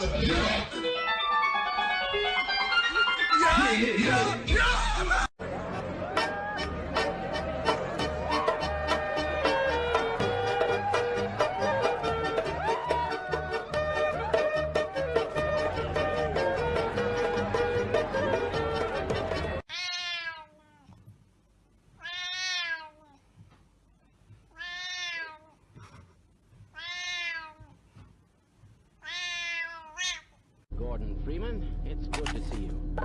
Yeah, yeah, yeah. Gordon Freeman, it's good to see you.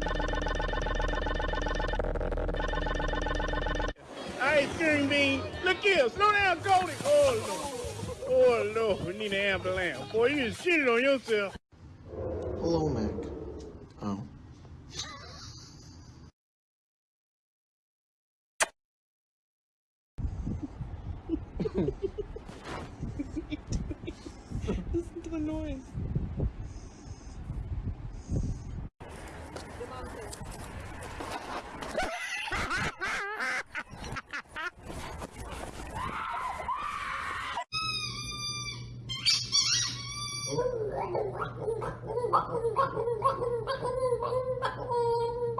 Hey, steering bean. Look here. Slow down, Cody. Oh, Lord. Oh, Lord. We need an ambulance. Boy, you just shitted on yourself. Hello, Mac. Oh. Thank you.